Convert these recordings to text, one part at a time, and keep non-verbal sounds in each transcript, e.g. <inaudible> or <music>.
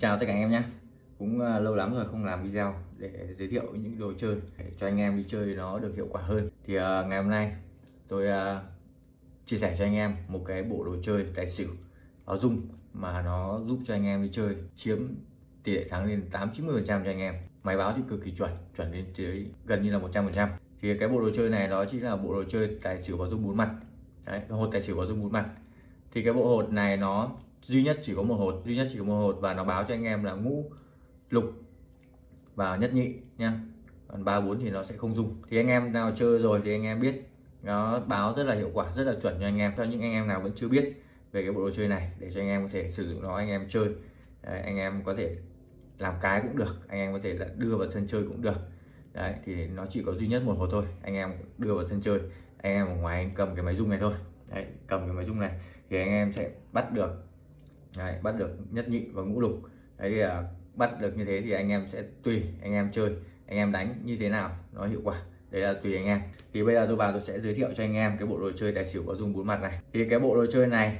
Chào tất cả anh em nhé. Cũng ờ, lâu lắm rồi không làm video để giới thiệu những đồ chơi để cho anh em đi chơi nó được hiệu quả hơn. Thì uh, ngày hôm nay tôi uh, chia sẻ cho anh em một cái bộ đồ chơi tài xỉu báo dung mà nó giúp cho anh em đi chơi chiếm tỷ lệ thắng lên 8 90 phần trăm cho anh em. Máy báo thì cực kỳ chuẩn chuẩn đến tới gần như là 100 phần trăm. Thì cái bộ đồ chơi này đó chính là bộ đồ chơi tài xỉu báo dung bốn mặt. Đấy, hột tài xỉu báo dung bốn mặt. Thì cái bộ hột này nó duy nhất chỉ có một hột duy nhất chỉ có một hột và nó báo cho anh em là ngũ lục và nhất nhị nha còn ba bốn thì nó sẽ không dùng thì anh em nào chơi rồi thì anh em biết nó báo rất là hiệu quả rất là chuẩn cho anh em cho những anh em nào vẫn chưa biết về cái bộ đồ chơi này để cho anh em có thể sử dụng nó anh em chơi Đấy, anh em có thể làm cái cũng được anh em có thể là đưa vào sân chơi cũng được Đấy, thì nó chỉ có duy nhất một hột thôi anh em đưa vào sân chơi anh em ở ngoài anh cầm cái máy rung này thôi Đấy, cầm cái máy rung này thì anh em sẽ bắt được Đấy, bắt được nhất nhị và ngũ lục. Đấy thì à, bắt được như thế thì anh em sẽ tùy anh em chơi anh em đánh như thế nào nó hiệu quả. Đấy là tùy anh em. Thì bây giờ tôi vào tôi sẽ giới thiệu cho anh em cái bộ đồ chơi tài xỉu có dung bốn mặt này. Thì cái bộ đồ chơi này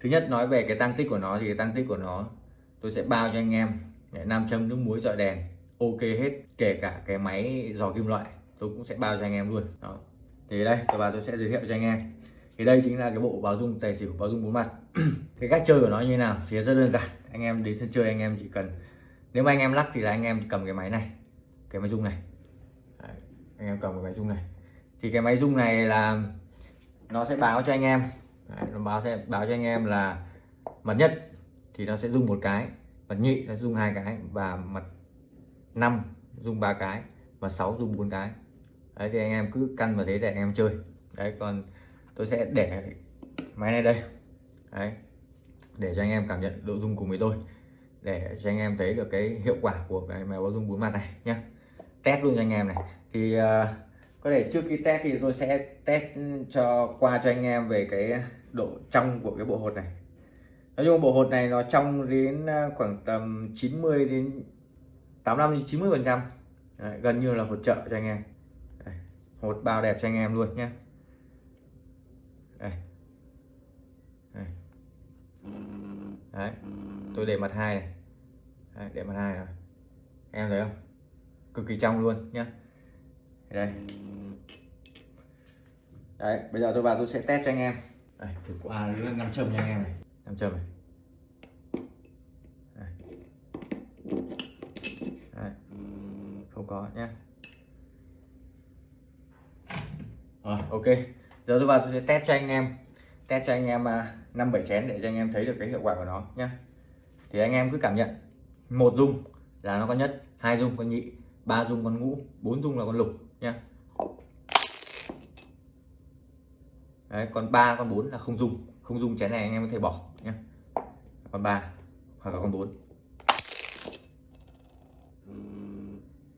thứ nhất nói về cái tăng tích của nó thì cái tăng tích của nó tôi sẽ bao cho anh em. Nam châm nước muối dọi đèn ok hết. Kể cả cái máy dò kim loại tôi cũng sẽ bao cho anh em luôn. Đó. Thì đây tôi vào tôi sẽ giới thiệu cho anh em. Thì đây chính là cái bộ báo dung tài xỉu báo dung bốn mặt. <clears throat> cái cách chơi của nó như thế nào? Thì rất đơn giản. Anh em đến sân chơi anh em chỉ cần nếu mà anh em lắc thì là anh em cầm cái máy này cái máy rung này. Đấy, anh em cầm cái máy rung này. Thì cái máy rung này là nó sẽ báo cho anh em. Đấy, nó báo sẽ báo cho anh em là mặt nhất thì nó sẽ rung một cái mặt nhị nó rung hai cái và mặt năm rung ba cái và sáu rung bốn cái. Đấy thì anh em cứ căn vào thế để anh em chơi. Đấy còn tôi sẽ để máy này đây đấy. Để cho anh em cảm nhận độ dung cùng với tôi để cho anh em thấy được cái hiệu quả của cái máy báo dung bốn mặt này nhé test luôn cho anh em này. Thì uh, có thể trước khi test thì tôi sẽ test cho qua cho anh em về cái độ trong của cái bộ hột này. Nói chung bộ hột này nó trong đến ờ, khoảng tầm 90 đến 85 đến 90 phần trăm. Gần như là hột trợ cho anh em. Hột bao đẹp cho anh em luôn nhé đây đấy. Tôi để mặt hai này. Đấy, để mặt hai rồi. Em thấy không? Cực kỳ trong luôn nhá. Đây. Đấy bây giờ tôi vào tôi sẽ test cho anh em. Đây thử qua năm châm cho anh em này. Năm châm này. Đấy. Đấy. không có nhá. Rồi ok. Giờ tôi vào tôi sẽ test cho anh em test cho anh em à, năm bảy chén để cho anh em thấy được cái hiệu quả của nó nhé thì anh em cứ cảm nhận một dung là nó có nhất hai dung con nhị ba dung con ngũ bốn dung là con lục nhé Đấy, còn ba con bốn là không dung không dung chén này anh em có thể bỏ nhé con ba hoặc là con bốn.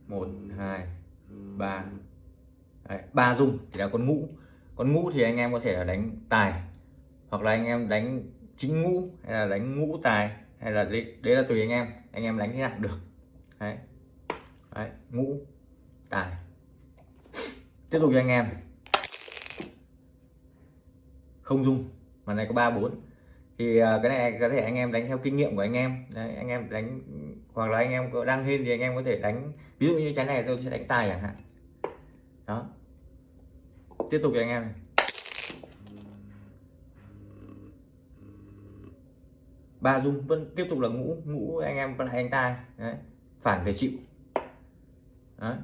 Một hai ba. Ba dung thì là con ngũ. Con ngũ thì anh em có thể là đánh tài hoặc là anh em đánh chính ngũ hay là đánh ngũ tài hay là đấy, đấy là tùy anh em. Anh em đánh thế nào được. Đấy. đấy ngũ tài. Tiếp tục cho anh em. Không dung. Mà này có ba bốn. Thì à, cái này có thể anh em đánh theo kinh nghiệm của anh em. Đấy, anh em đánh hoặc là anh em có đang hên thì anh em có thể đánh ví dụ như trái này tôi sẽ đánh tài chẳng hạn. Đó. Tiếp tục cho anh em này. Ba dung vẫn tiếp tục là ngũ ngũ anh em lại anh tai. Đấy phản về chịu. Đấy.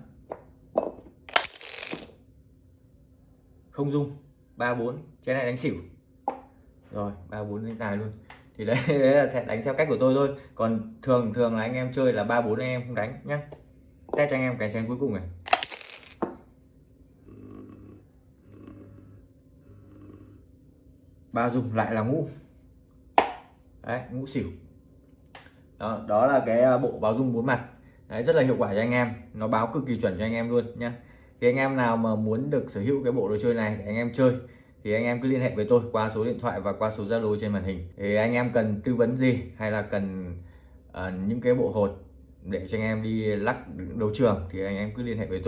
không dung ba bốn cái này đánh xỉu. Rồi ba bốn đánh tài luôn. Thì đấy, <laughs> đấy là sẽ đánh theo cách của tôi thôi. Còn thường thường là anh em chơi là ba bốn anh em không đánh nhá. Test cho anh em cái chén cuối cùng này. Ba dung lại là ngũ đấy ngũ xỉu. Đó, đó là cái à, bộ báo dung bốn mặt. Đấy, rất là hiệu quả cho anh em. Nó báo cực kỳ chuẩn cho anh em luôn nhá. Thì anh em nào mà muốn được sở hữu cái bộ đồ chơi này để anh em chơi thì anh em cứ liên hệ với tôi qua số điện thoại và qua số zalo trên màn hình. Thì anh em cần tư vấn gì hay là cần uh, những cái bộ hột để cho anh em đi lắc đấu trường thì anh em cứ liên hệ với tôi.